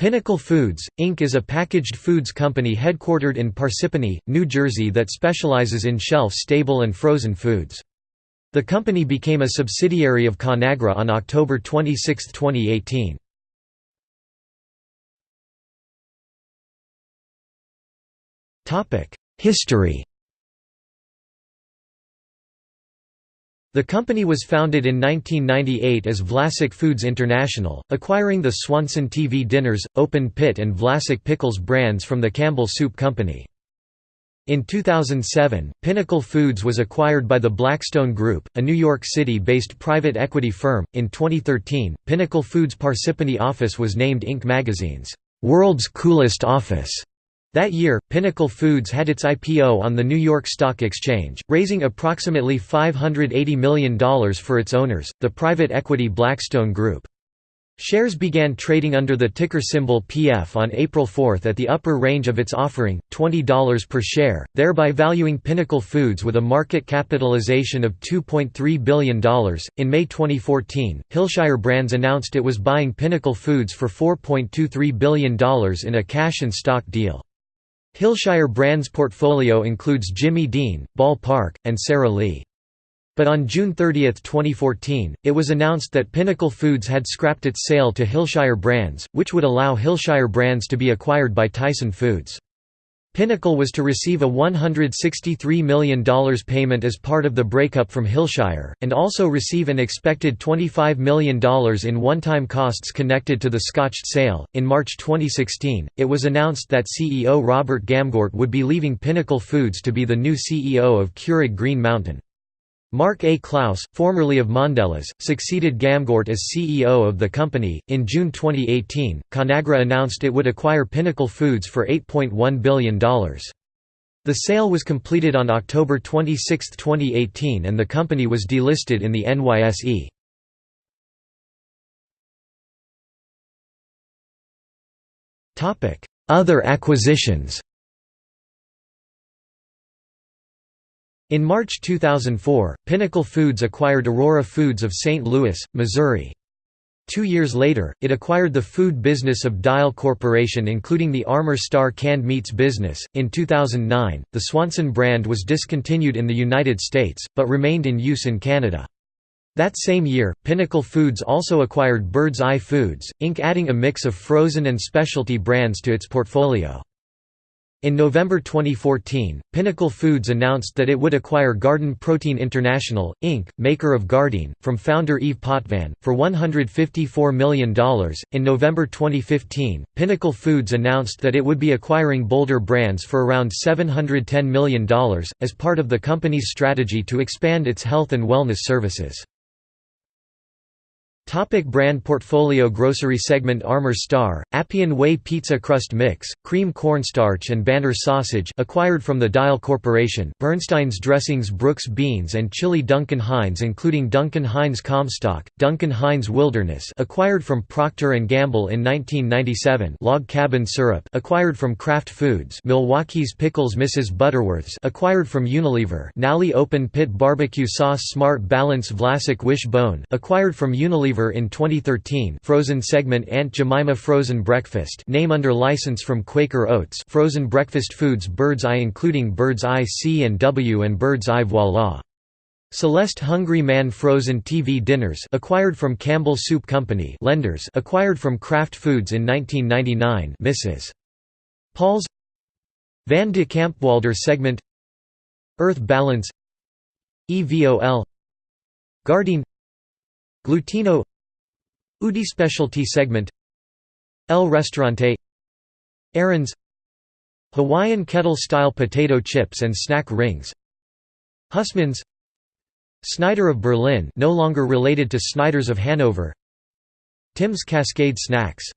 Pinnacle Foods, Inc. is a packaged foods company headquartered in Parsippany, New Jersey that specializes in shelf-stable and frozen foods. The company became a subsidiary of Conagra on October 26, 2018. History The company was founded in 1998 as Vlasic Foods International, acquiring the Swanson TV Dinners, Open Pit and Vlasic Pickles brands from the Campbell Soup Company. In 2007, Pinnacle Foods was acquired by the Blackstone Group, a New York City-based private equity firm. In 2013, Pinnacle Foods' Parsippany office was named Inc. magazine's World's Coolest Office. That year, Pinnacle Foods had its IPO on the New York Stock Exchange, raising approximately $580 million for its owners, the private equity Blackstone Group. Shares began trading under the ticker symbol PF on April 4 at the upper range of its offering, $20 per share, thereby valuing Pinnacle Foods with a market capitalization of $2.3 billion. In May 2014, Hillshire Brands announced it was buying Pinnacle Foods for $4.23 billion in a cash and stock deal. Hillshire Brands' portfolio includes Jimmy Dean, Ball Park, and Sara Lee. But on June 30, 2014, it was announced that Pinnacle Foods had scrapped its sale to Hillshire Brands, which would allow Hillshire Brands to be acquired by Tyson Foods. Pinnacle was to receive a $163 million payment as part of the breakup from Hillshire, and also receive an expected $25 million in one time costs connected to the scotched sale. In March 2016, it was announced that CEO Robert Gamgort would be leaving Pinnacle Foods to be the new CEO of Keurig Green Mountain. Mark A. Clouse, formerly of Mondelez, succeeded Gamgort as CEO of the company. In June 2018, Conagra announced it would acquire Pinnacle Foods for $8.1 billion. The sale was completed on October 26, 2018, and the company was delisted in the NYSE. Other acquisitions In March 2004, Pinnacle Foods acquired Aurora Foods of St. Louis, Missouri. Two years later, it acquired the food business of Dial Corporation, including the Armour Star canned meats business. In 2009, the Swanson brand was discontinued in the United States, but remained in use in Canada. That same year, Pinnacle Foods also acquired Bird's Eye Foods, Inc., adding a mix of frozen and specialty brands to its portfolio. In November 2014, Pinnacle Foods announced that it would acquire Garden Protein International, Inc., maker of Gardein, from founder Yves Potvin, for $154 million. In November 2015, Pinnacle Foods announced that it would be acquiring Boulder Brands for around $710 million, as part of the company's strategy to expand its health and wellness services. Topic brand portfolio Grocery segment Armour Star, Appian Way Pizza Crust Mix, Cream Cornstarch and Banner Sausage acquired from the Dial Corporation Bernstein's Dressings Brooks Beans and Chili Duncan Hines including Duncan Hines Comstock, Duncan Hines Wilderness acquired from Procter & Gamble in 1997 Log Cabin Syrup acquired from Kraft Foods Milwaukee's Pickles Mrs. Butterworth's acquired from Unilever Nalley Open Pit Barbecue Sauce Smart Balance Vlasic Wish-Bone acquired from Unilever in 2013 frozen segment Aunt Jemima Frozen Breakfast name under license from Quaker Oats frozen breakfast foods Bird's Eye including Bird's Eye C and W and Bird's Eye Voila! Celeste Hungry Man Frozen TV Dinners acquired from Campbell Soup Company Lender's acquired from Kraft Foods in 1999 Mrs. Paul's Van de Kamp's Boulder segment Earth Balance EVOL Gardein Glutino Udi specialty segment El Restaurante Aaron's Hawaiian kettle-style potato chips and snack rings Husman's Snyder of Berlin no longer related to Snyder's of Hanover Tim's Cascade Snacks